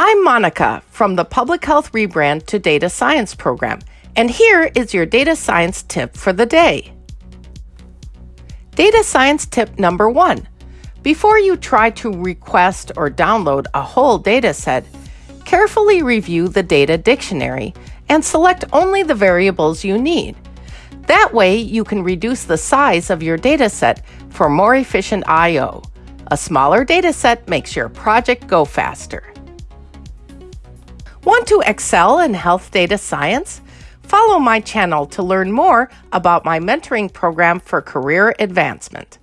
I'm Monica from the Public Health Rebrand to Data Science program, and here is your data science tip for the day. Data science tip number one. Before you try to request or download a whole data set, carefully review the data dictionary and select only the variables you need. That way, you can reduce the size of your dataset for more efficient I.O. A smaller dataset makes your project go faster. Want to excel in health data science? Follow my channel to learn more about my mentoring program for career advancement.